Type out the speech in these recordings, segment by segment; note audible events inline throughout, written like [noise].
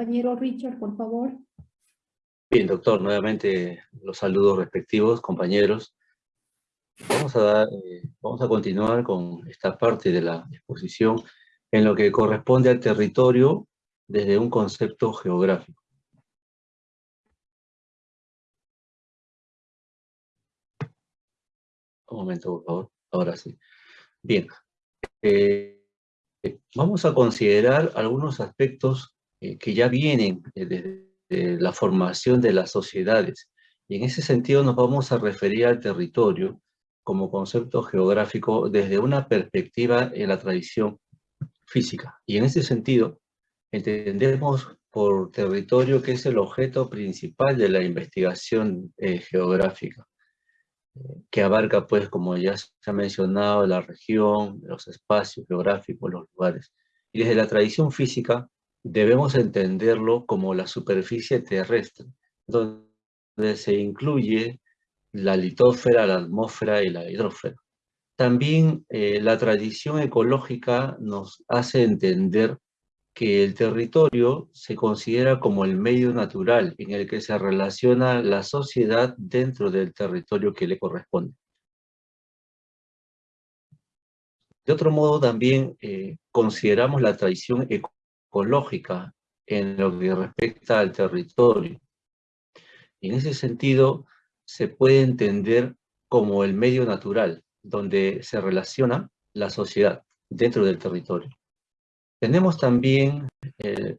Compañero Richard, por favor. Bien, doctor, nuevamente los saludos respectivos, compañeros. Vamos a, eh, vamos a continuar con esta parte de la exposición en lo que corresponde al territorio desde un concepto geográfico. Un momento, por favor. Ahora sí. Bien. Eh, vamos a considerar algunos aspectos eh, que ya vienen desde la formación de las sociedades. Y en ese sentido nos vamos a referir al territorio como concepto geográfico desde una perspectiva en la tradición física. Y en ese sentido, entendemos por territorio que es el objeto principal de la investigación eh, geográfica, que abarca, pues, como ya se ha mencionado, la región, los espacios geográficos, los lugares. Y desde la tradición física, debemos entenderlo como la superficie terrestre, donde se incluye la litósfera, la atmósfera y la hidrósfera. También eh, la tradición ecológica nos hace entender que el territorio se considera como el medio natural en el que se relaciona la sociedad dentro del territorio que le corresponde. De otro modo, también eh, consideramos la tradición ecológica en lo que respecta al territorio. en ese sentido, se puede entender como el medio natural, donde se relaciona la sociedad dentro del territorio. Tenemos también eh,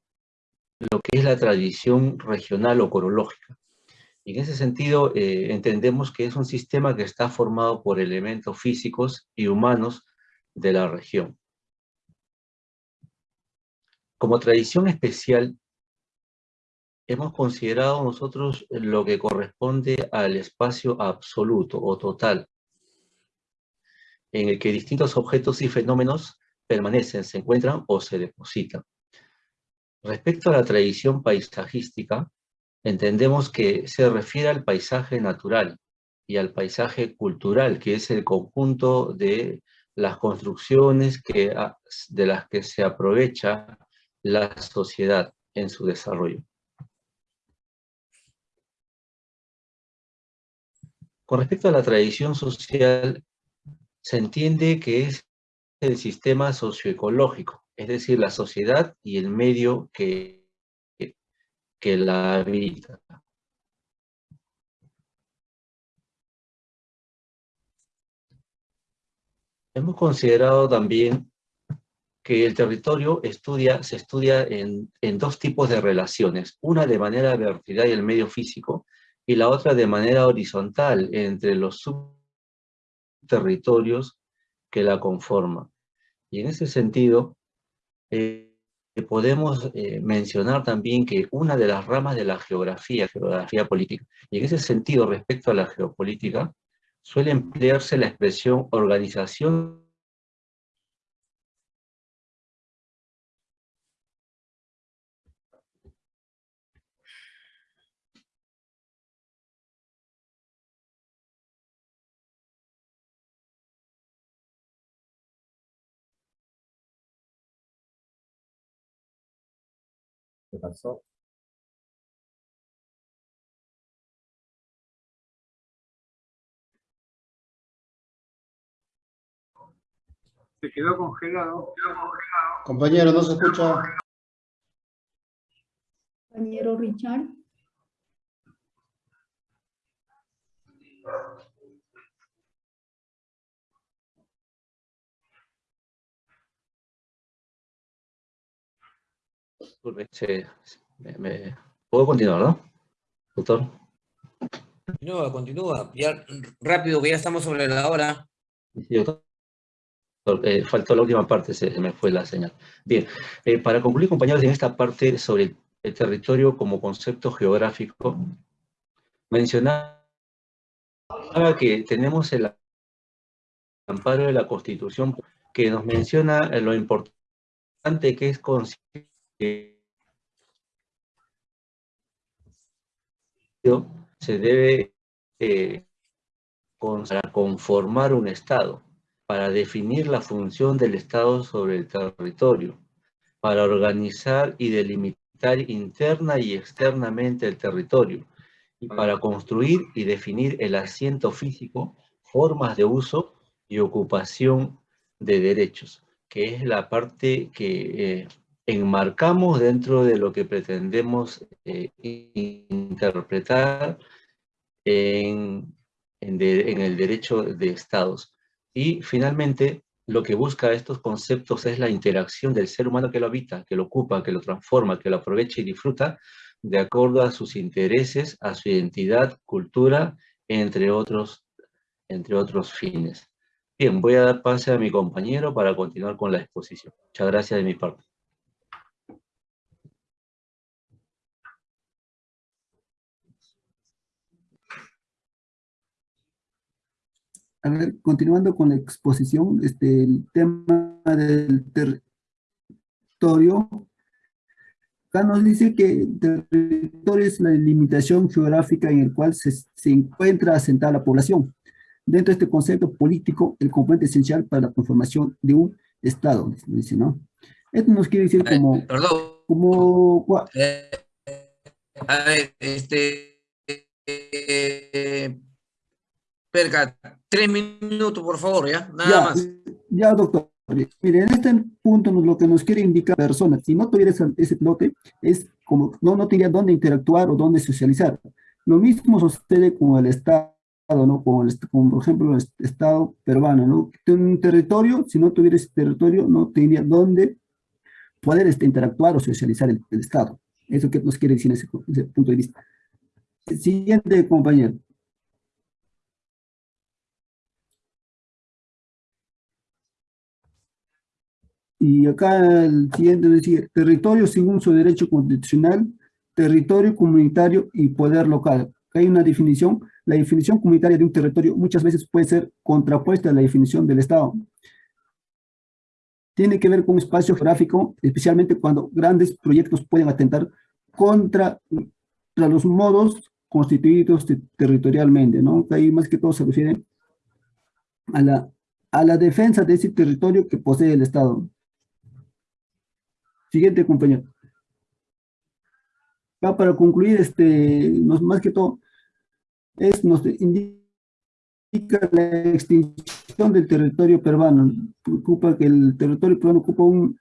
lo que es la tradición regional o corológica. Y en ese sentido, eh, entendemos que es un sistema que está formado por elementos físicos y humanos de la región. Como tradición especial, hemos considerado nosotros lo que corresponde al espacio absoluto o total, en el que distintos objetos y fenómenos permanecen, se encuentran o se depositan. Respecto a la tradición paisajística, entendemos que se refiere al paisaje natural y al paisaje cultural, que es el conjunto de las construcciones que, de las que se aprovecha la sociedad en su desarrollo. Con respecto a la tradición social, se entiende que es el sistema socioecológico, es decir, la sociedad y el medio que, que la habita. Hemos considerado también que el territorio estudia, se estudia en, dos tipos de relaciones, una de manera vertical y el medio físico, y la otra de manera horizontal entre los subterritorios que la conforman. Y en ese sentido, eh, podemos eh, mencionar también que una de las ramas de la geografía, geografía política, y en ese sentido respecto a la geopolítica, suele emplearse la expresión organización ¿Qué pasó? Se quedó congelado. Compañero, no se escucha. Compañero Richard. ¿Puedo continuar, no? Doctor. Continúa, continúa. Ya, rápido, que ya estamos sobre la hora. Sí, doctor. Eh, faltó la última parte, se, me fue la señal. Bien, eh, para concluir, compañeros, en esta parte sobre el, territorio como concepto geográfico, mencionaba que tenemos el amparo de la Constitución que nos menciona lo importante que es se debe eh, conformar un Estado para definir la función del Estado sobre el territorio, para organizar y delimitar interna y externamente el territorio, y para construir y definir el asiento físico, formas de uso y ocupación de derechos, que es la parte que eh, enmarcamos dentro de lo que pretendemos eh, interpretar en, el derecho de estados. Y finalmente, lo que busca estos conceptos es la interacción del ser humano que lo habita, que lo ocupa, que lo transforma, que lo aprovecha y disfruta de acuerdo a sus intereses, a su identidad, cultura, entre otros, entre otros fines. Bien, voy a dar pase a mi compañero para continuar con la exposición. Muchas gracias de mi parte. A ver, continuando con la exposición, este, el tema del territorio. Acá nos dice que el territorio es la limitación geográfica en el cual se, se encuentra asentada la población. Dentro de este concepto político, el componente esencial para la conformación de un Estado, dice, ¿no? Esto nos quiere decir Eh, como, Perdón. como, cua- eh, a ver, este... eh, Perca, tres minutos, por favor, ¿ya? Nada Ya, más. ya, doctor. Mire, en este punto lo que nos quiere indicar la persona, si no tuviera ese, ese lote, es como no, no tendría dónde interactuar o dónde socializar. Lo mismo sucede con el Estado, ¿no? Con, el, con, por ejemplo, el est- Estado peruano, ¿no? Tiene un territorio, si no tuviera ese territorio, no tendría dónde poder este, interactuar o socializar el, el Estado. Eso que nos quiere decir en ese, ese punto de vista. Siguiente, compañero. Y acá el siguiente decía, territorio según su derecho constitucional, territorio comunitario y poder local. Hay una definición, la definición comunitaria de un territorio muchas veces puede ser contrapuesta a la definición del Estado. Tiene que ver con espacio geográfico, especialmente cuando grandes proyectos pueden atentar contra, contra los modos constituidos te- territorialmente, ¿no? Ahí más que todo se refiere a la, a la defensa de ese territorio que posee el Estado. Siguiente, compañero. Ya para concluir, este, nos, más que todo, es, nos indica la extinción del territorio peruano. Ocupa que el territorio peruano ocupa un,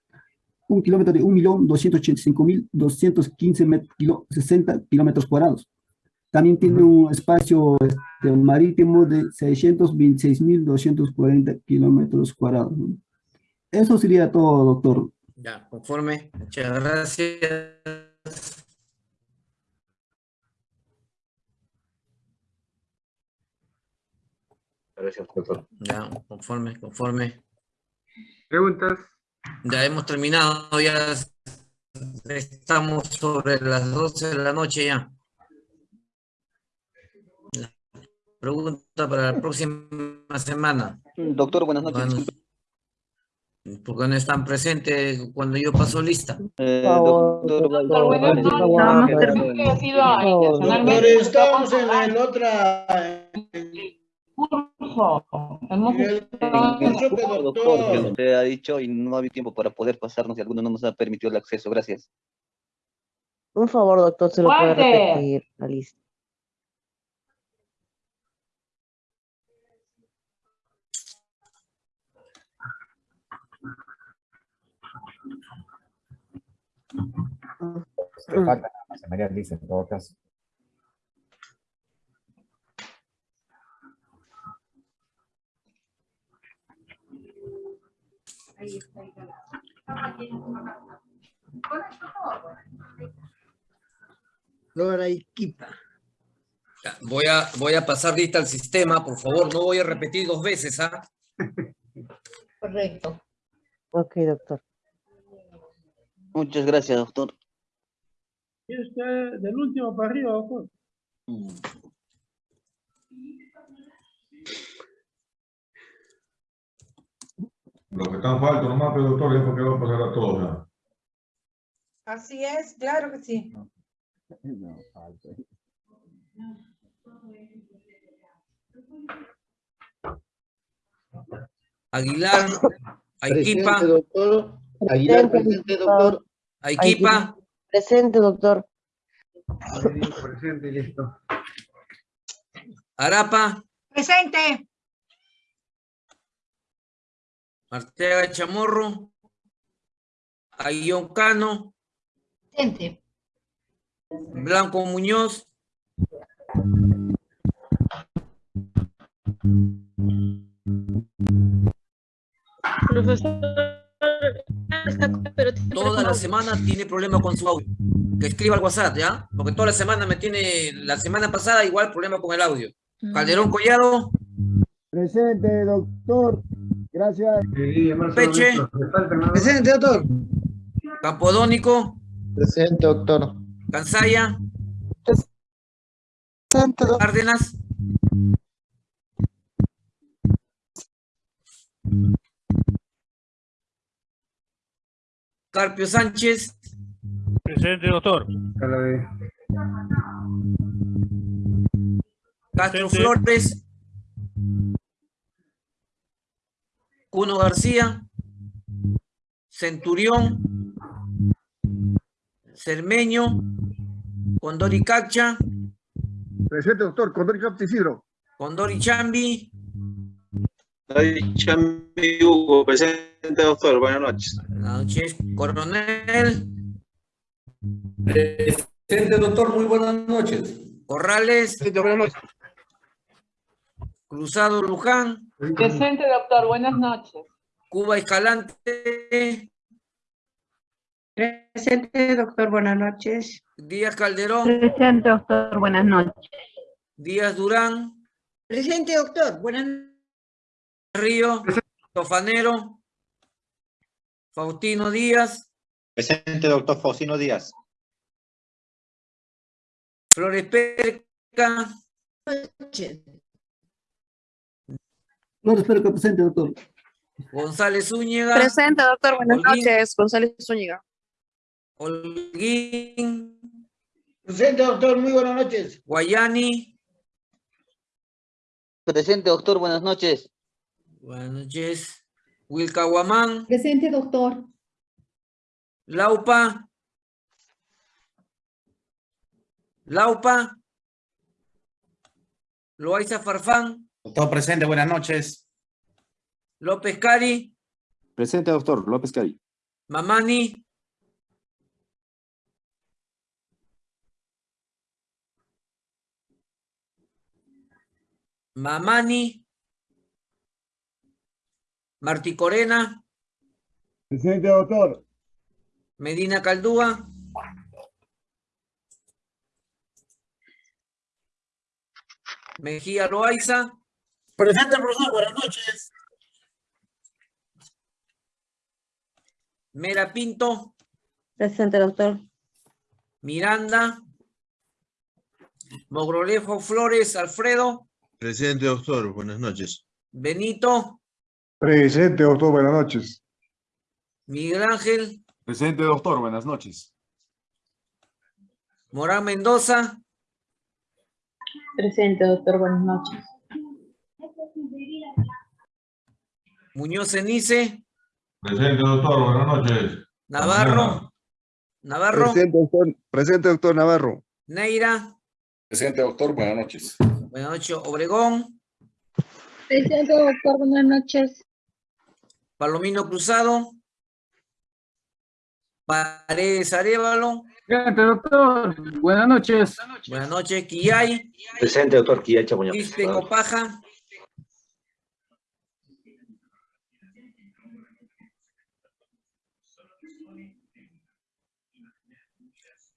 un kilómetro de 1.285.215 met- kilo- 60 kilómetros cuadrados. También tiene un espacio este, marítimo de 626.240 kilómetros cuadrados. Eso sería todo, doctor. Ya, conforme. Muchas gracias. Gracias, doctor. Ya, conforme, conforme. ¿Preguntas? Ya hemos terminado, ya estamos sobre las 12 de la noche ya. La Pregunta para la próxima semana. Doctor, buenas noches. Porque no están presentes cuando yo paso lista. Eh, doctor, estamos. Doctor, en la en otra... curso. El el curso que Doctor, que usted ha dicho y no ha habido tiempo para poder pasarnos y alguno no nos ha permitido el acceso. Gracias. Un favor, doctor, se lo puede repetir la lista. Le falta nada más, María Luisa, en todo caso. Flora Iquipa. Ya, Voy a, voy a pasar lista al sistema, por favor, no voy a repetir dos veces, ¿ah? Correcto. Ok, doctor. Muchas gracias, doctor. del último para arriba, doctor. Lo que están falta nomás, pero doctor, es porque va a pasar a todos. Así es, claro que sí. No, falta. Aguilar, Aiquipa, Presente, doctor. Aguilar, presente, doctor. Aiquipa, Presente, doctor. Presente listo. Arapa, Presente. Arteaga Chamorro, Ayllón Cano, Presente. Blanco Muñoz, Profesor, pero toda la semana tiene problema con su audio. Que escriba al WhatsApp, ¿ya? Porque toda la semana me tiene, la semana pasada igual problema con el audio. Calderón Collado, Presente, doctor. Gracias. Peche. Presente, doctor. Campodónico, Presente, doctor. Cansaya, Presente, doctor. Cárdenas, Carpio Sánchez, Presente, doctor. Castro Presente. Flores, Cuno García, Centurión, Cermeño, Condori Cacha, Presente, doctor. Condori Capticidro. Condori Chambi, David Chambi Hugo, presente doctor, buenas noches. Buenas noches, Coronel, Presente, doctor, muy buenas noches. Corrales, Buenas noches. Cruzado Luján, Presente, doctor. Buenas noches. Cuba Escalante, Presente, doctor. Buenas noches. Díaz Calderón, Presente, doctor. Buenas noches. Díaz Durán, Presente, doctor. Buenas Río, Tofanero, Faustino Díaz, Presente doctor Faustino Díaz. Flores Perca, espero que presente, doctor. González Zúñiga, Presente, doctor. Buenas Olguín. noches. González Zúñiga. Holguín, Presente, doctor. Muy buenas noches. Guayani, Presente, doctor, buenas noches. buenas noches, Wilcahuamán, Presente, doctor. Laupa, Laupa, Loaiza Farfán, Doctor, presente, buenas noches. López Cari, Presente, doctor. López Cari. Mamani, Mamani, Martí Corena, Presente, doctor. Medina Caldúa, Mejía Loaiza, Presente, profesor. Buenas noches. Mera Pinto, Presente, doctor. Miranda, Mogrolejo Flores, Alfredo, Presente doctor, buenas noches. Benito, Presente, doctor, buenas noches. Miguel Ángel, Presente, doctor. Buenas noches. Morán Mendoza, Presente, doctor. Buenas noches. Muñoz Cenice, Presente, doctor, buenas noches. Navarro, Navarro, doctor. Presente, doctor Navarro. Neira, Presente, doctor. Buenas noches. buenas noches, Obregón, Presente, doctor. Buenas noches. Palomino Cruzado, Paredes Arevalo, Presente, doctor. Buenas noches. buenas noches, Quillay, Presente, doctor Quilla Chamuña. Quispe Copaja,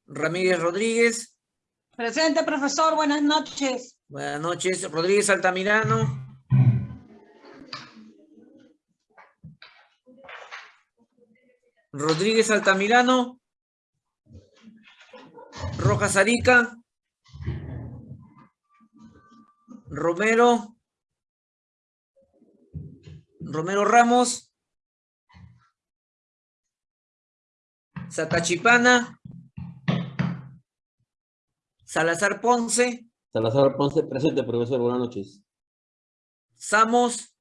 Ramírez Rodríguez, Presente, profesor. Buenas noches. buenas noches, Rodríguez Altamirano, Rodríguez Altamirano, Rojas Arica, Romero, Romero Ramos, Satachipana, Salazar Ponce, Salazar Ponce, presente, profesor, buenas noches. Samos,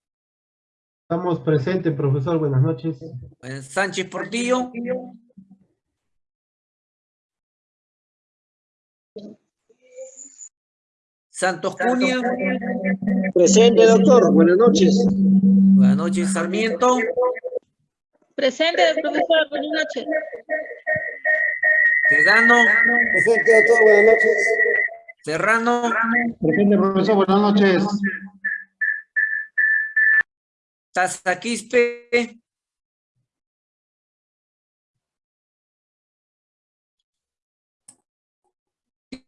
Estamos presentes, profesor. Buenas noches. eh, Sánchez Portillo, Santos Cunha. Presente, doctor. Buenas noches. Buenas noches, Sarmiento. Presente, profesor. Buenas noches. Sedano. Presente, doctor. Buenas noches. Serrano. Presente, profesor. Buenas noches. Tazaquispe.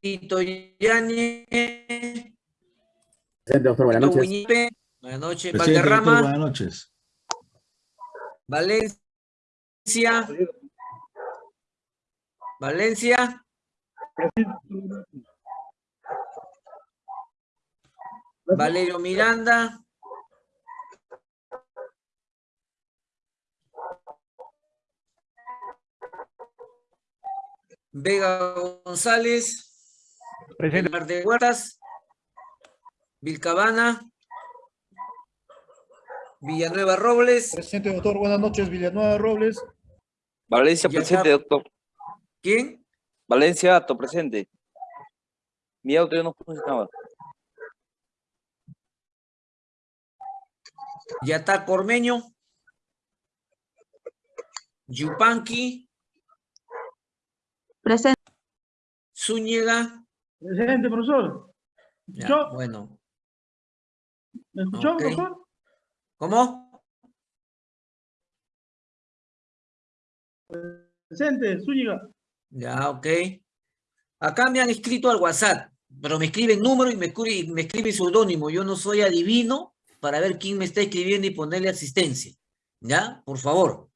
Tito Yáñez. Presente, doctor. Buenas noches. Buenas noches, Presidente, doctor, Valderrama. buenas noches. Valencia. Valencia. Valerio Miranda. Vega González. Presente. Mar de Huertas. Vilcabana. Villanueva Robles. Presente, doctor. Buenas noches. Villanueva Robles. Valencia, presente, doctor. ¿Quién? Valencia, Ato, presente. Mi auto ya no funcionaba. Yatá Cormeño. Yupanqui. Presente. Zúñiga. Presente, profesor. Bueno. ¿Me escuchó, profesor? ¿Cómo? Presente, Zúñiga. Ya, ok. Acá me han escrito al WhatsApp, pero me escriben número y me, escri- me escriben seudónimo. Yo no soy adivino para ver quién me está escribiendo y ponerle asistencia. ¿Ya? Por favor.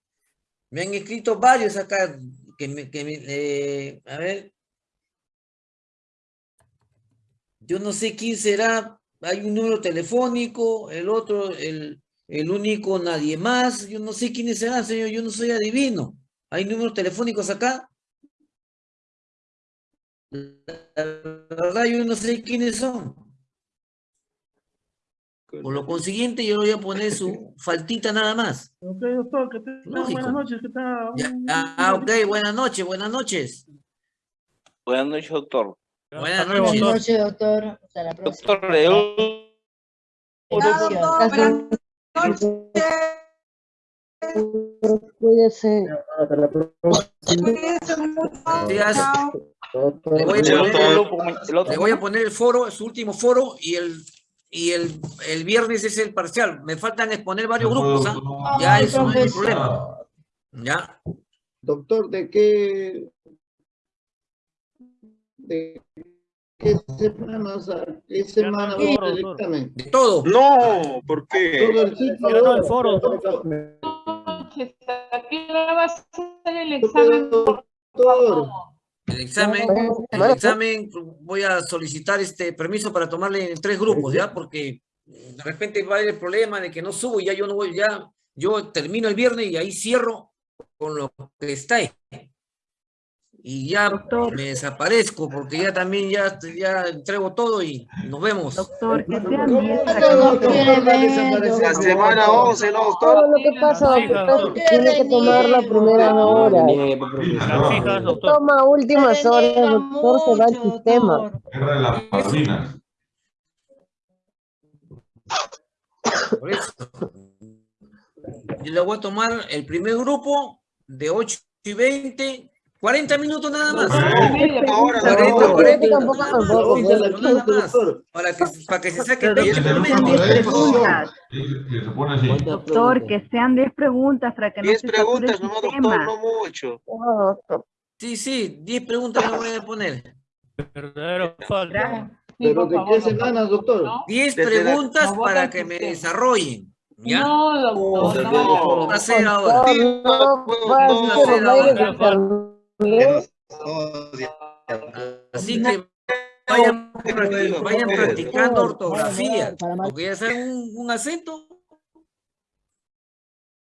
Me han escrito varios acá que que eh, a ver. Yo no sé quién será. Hay un número telefónico, el otro, el, el único, nadie más. Yo no sé quiénes serán, señor. Yo no soy adivino. ¿Hay números telefónicos acá? La verdad, yo no sé quiénes son. Por lo consiguiente, yo le voy a poner su faltita nada más. Ok, doctor. Que tenga Lógico. buenas noches. Que tenga Ya, Ah, ok, buenas noches, buenas noches. Buenas noches, doctor. Buenas noches. doctor. noches, doctor. Hasta la próxima. Doctor, le Cuídese. Gracias. Le voy, a poner, doctor. le voy a poner el foro, su último foro, y el y el, el viernes es el parcial. Me faltan exponer varios grupos, ¿ah? Ya eso no hay problema. Ya. Doctor, ¿de qué, de qué semana, o sea, qué semana ser el examen? De todo. No, ¿por qué? Todo el ciclo. No, el foro. Doctor, ¿A qué hora va a ser el examen? doctor, El examen, el examen, voy a solicitar este permiso para tomarle en tres grupos, ¿ya? Porque de repente va a haber el problema de que no subo y ya yo no voy, ya yo termino el viernes y ahí cierro con lo que está ahí. Y ya me desaparezco porque ya también ya, ya entrego todo y nos vemos. Doctor, que sean ¿Cómo 10 que para no que quiere no ver, La semana 11, ¿no, Todo doctor? lo que pasa, doctor, tiene que tomar la primera hora. Doctor. Toma últimas horas, doctor, se va el sistema. Guerra de las Malvinas. Por eso. Yo le voy a tomar el primer grupo de 8 y 20, 40 minutos nada más. Ahora, 40, doctor. 40 Tampoco, nada más, para que, para que se saque Pero pecho. Desde el sean último 10 de preguntas. Y, y se pone así. Doctor, que sean 10 preguntas para que no 10 se sature el preguntas nomás, doctor, no mucho. Sí, sí, 10 preguntas le voy a poner. Verdadero falso. ¿Pero de qué semana, doctor? 10 Desde la- preguntas No, para que me desarrollen. ¿Ya? No, doctor, No. no. No, no. Así que vayan, practi- vayan practicando ortografía. Porque ya saben un, un acento.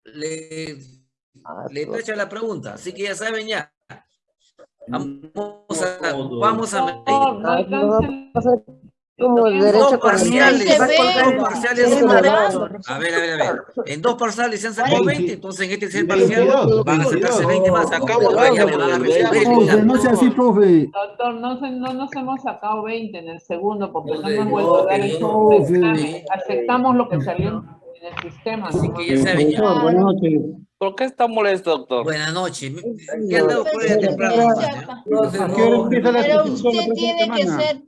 Le, le tacha la pregunta. Así que ya saben ya. Vamos a, vamos a Como En derecho dos parciales, dos parciales Se A ver, a ver, a ver. En dos parciales se han sacado 20, entonces en este tercer parcial 22, van a sacarse 20 más. Sacamos Ahora ya 20, me van a resolver. Profe, no sea así, profe. Doctor, no, se- no nos hemos sacado 20 en el segundo porque no hemos vuelto a dar el. Aceptamos lo que salió en el sistema. Así que ya saben, buenas noches. ¿Por qué está molesto, doctor? Buenas noches. ¿Qué han dado por ahí temprano? Chapa. Entonces, ¿A qué hora no, empieza la Pero usted tiene que ser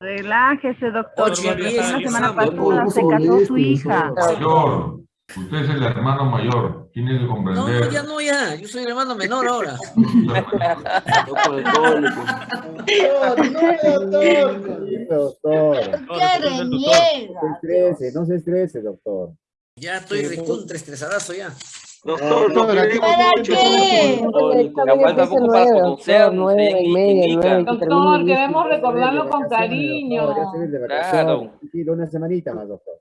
Relájese, doctor. Diez, la semana pasada se casó su hija. Mayor. Usted es el hermano mayor. Tiene que No, comprender. ya no, ya. Yo soy el hermano menor ahora. [laughs] Doctor, ¿Qué reniega? estrese, no se estrese, doctor. Ya estoy recontra estresadazo ya. Doctor, no Doctor, queremos ¿Para mucho. qué? Falta poco para conocer, nueve y media. Doctor, queremos recordarlo con cariño. Claro. una semanita más, doctor.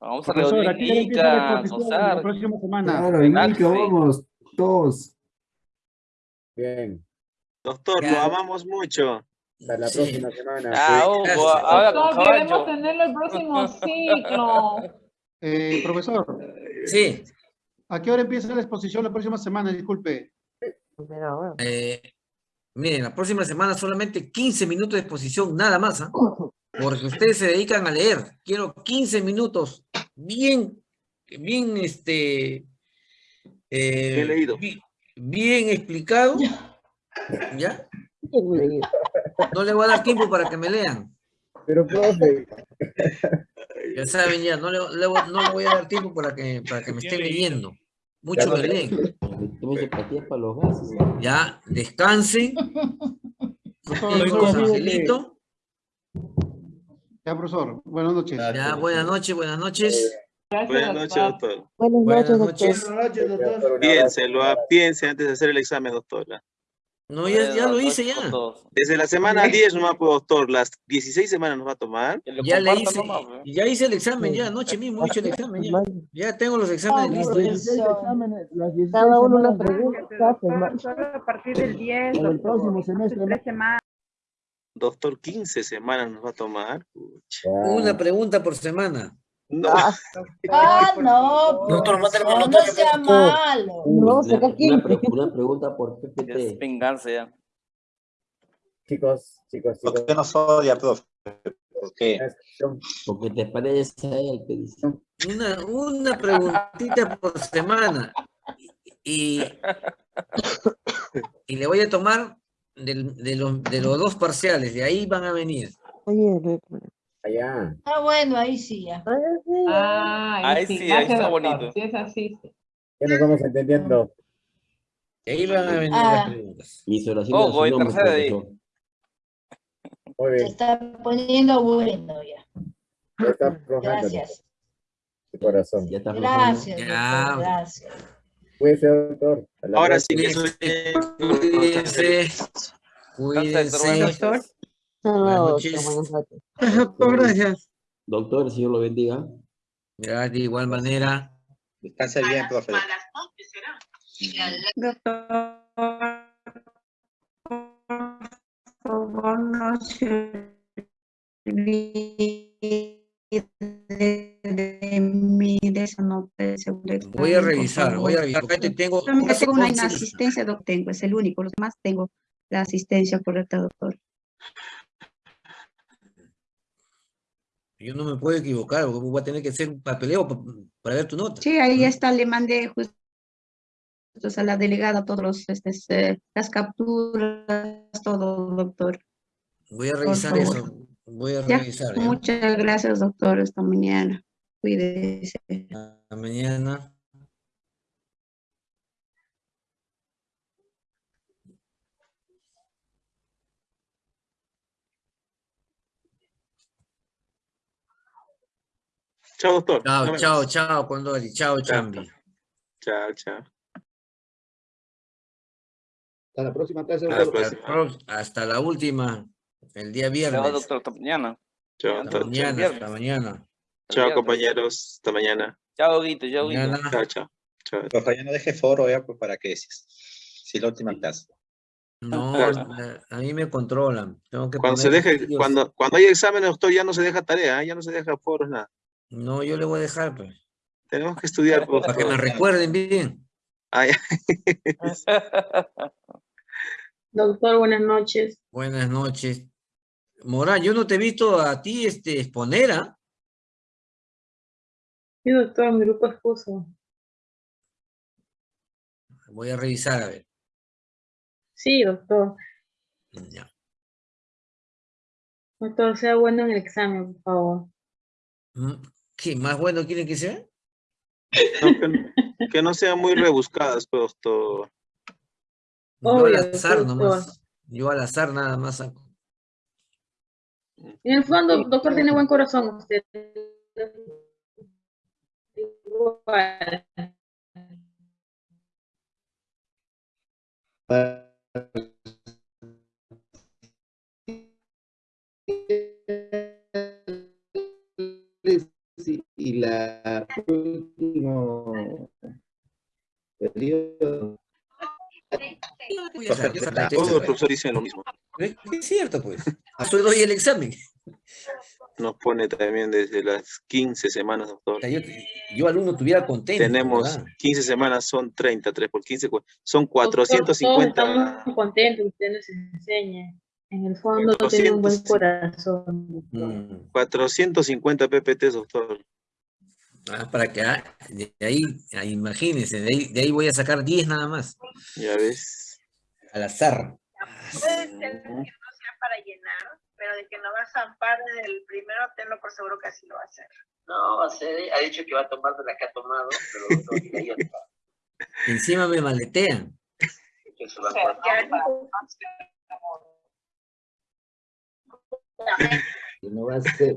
Vamos a Profesor, ¿a qué hora empieza la reunir la próxima semana? Claro, vamos, todos. Bien, Doctor, Ya. lo amamos mucho. hasta la Sí. próxima semana. Ah, Hugo, ahora Doctor, queremos tenerlo el próximo ciclo. [laughs] Eh, profesor, Sí. ¿A qué hora empieza la exposición la próxima semana? Disculpe. Eh, miren, la próxima semana solamente 15 minutos de exposición, nada más, ¿ah? Porque ustedes se dedican a leer. Quiero 15 minutos bien, bien, este... eh, Bien leído. bi- Bien explicado. ¿Ya? [laughs] No le voy a dar tiempo para que me lean. Pero, profe, Ya saben, ya, no le, le voy- no le voy a dar tiempo para que, para que me estén leyendo. Mucho me leen. Ya, descansen. [laughs] Angelito. Ya, profesor, buenas noches. Ya, buenas noches, buenas noches. Buenas noches, doctor. Buenas noches. Piénselo, ah, piense antes de hacer el examen, doctora. No, ya, ya lo hice ya. Desde la semana 10 nomás, pues, doctor, las 16 semanas nos va a tomar. Ya le hice, ya hice el examen, ya anoche mismo hice el examen, ya. Ya tengo los exámenes listos. ya. cada uno una pregunta. Solo a partir del 10, En el próximo semestre, tres semanas. Doctor, 15 semanas nos va a tomar. Pucha. Una pregunta por semana. No. Ah, [laughs] no. Doctor, mándale no, no sea malo. No, saca aquí. Una pregunta por Es PPT. venganza ya. Chicos, chicos, chicos. ¿Por qué nos odia, profe? ¿Por qué? Porque te parece a él que dice. Una, una preguntita por semana. Y, y le voy a tomar del- de, los, de los dos parciales, de ahí van a venir. Allá. Ah, bueno, ahí sí ya. Ah, ahí, Ahí sí, sí, ahí gracias, está doctor. bonito. Si es así, sí. Ya nos vamos entendiendo. De ahí van a venir Ah. las preguntas. Mis oraciones en nombre, tercera de ahí. Muy Se bien. está poniendo bueno ya. Ya está aflojando Gracias. su corazón. Ya está aflojando. Gracias, Ya. gracias. Cuídese, doctor. Ahora sí que Cuídense, cuídense. Doctor. Buenas noches. [laughs] Doctor, gracias. Doctor, el Señor lo bendiga. Ya, de igual manera. Descanse bien, profe. Doctor. Por favor, no se Voy a por revisar, voy a revisar. Acá te tengo tengo una inasistencia, doctor, tengo, es el único, los demás tengo la asistencia correcta, doctor. Yo no me puedo equivocar, voy a tener que hacer un papeleo pa- para ver tu nota. Sí, ahí está, le mandé justo a la delegada todos los, este, eh, las capturas, todo, doctor. Voy a revisar eso. Voy a revisar. ¿ya? muchas gracias, doctor, esta mañana. Cuídese. Hasta mañana. Chao, doctor. Chao, chao, chao, Condori. Chao, Chambi. Chao, chao. Hasta la próxima clase, Hasta la doctor. Hasta, la última, el día viernes. Chao, doctor. Hasta mañana. Chao, Hasta doctor. mañana, hasta mañana. Chao, compañeros. Hasta mañana. Chao, Guito. Chao, Guito. Chao, chao. Chao. Ya no deje foro ya pues, para que si, si la última clase. No, [laughs] a a mí me controlan. Tengo que Cuando se deje, cuando, cuando hay exámenes, doctor, ya no se deja tarea, ¿eh? ya no se deja foros, nada. No, yo le voy a dejar, pues. Tenemos que estudiar. por Para que me recuerden bien. [laughs] Doctor, buenas noches. Buenas noches. Morán, yo no te he visto a ti este, exponer, ¿ah? Sí, doctor, mi grupo expuso. Voy a revisar, a ver. Sí, doctor. Ya. Doctor, sea bueno en el examen, por favor. ¿Qué? ¿Más bueno quieren que sea? No, que, no- que no sean muy rebuscadas, pues, doctor. Yo al azar nomás. Yo al azar nada más saco. En el fondo, doctor, tiene buen corazón usted. Igual. Último periodo. A Todos los profesores dicen lo mismo. Es es cierto, pues. Yo doy el examen. Nos pone también desde las 15 semanas, doctor. Yo, yo alumno tuviera contento. Tenemos ¿verdad? 15 semanas, son 30, 3 por 15, cu- son Doctor, Todos 450. estamos contentos que usted nos enseñe. En el fondo tiene un buen 400. corazón. doctor. Mm, 450 PPT, doctor. Ah, para que ah, de ahí, ah, imagínense, de ahí, de ahí voy a sacar 10 nada más. Ya ves. Al azar. Puede ser que no sea para llenar, pero de que no va a zampar desde el primero, tenlo por seguro que así lo va a hacer. No, va a ser, ha dicho que va a tomar de la que ha tomado, pero no. [laughs] Encima me maletean. Que se va O sea, a ya No va a ser.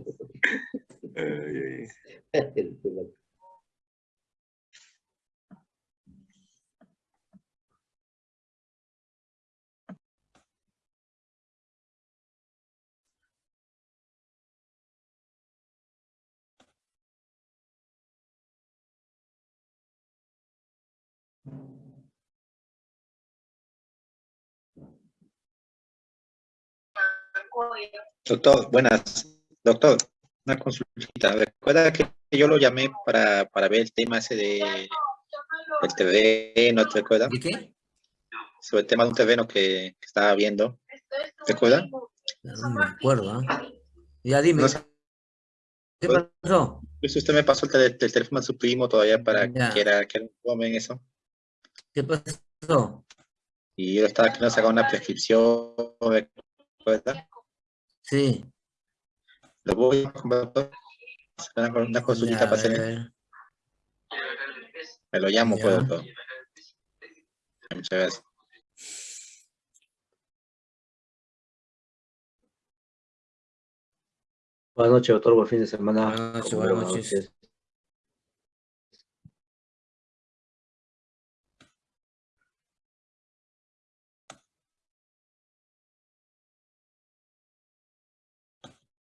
Doctor, buenas. Doctor, una consultita. Recuerda que yo lo llamé para, para ver el tema ese de el terreno, ¿te recuerdas? ¿De qué? Sobre el tema de un terreno que, que estaba viendo. ¿Te acuerdas? No me acuerdo, ¿ah? Ya dime. No sé. ¿Qué pasó? Pues usted me pasó el, tel- el teléfono de su primo todavía para Ya. que era que en eso. ¿Qué pasó? Y yo estaba queriendo sacar una prescripción, ¿recuerda? Sí. Lo voy a comprar, una, una consultita Ya, para hacer. Me lo llamo, pues, doctor. Muchas gracias. Buenas noches, doctor. Buen fin de semana. Buenas noches, buenas noches.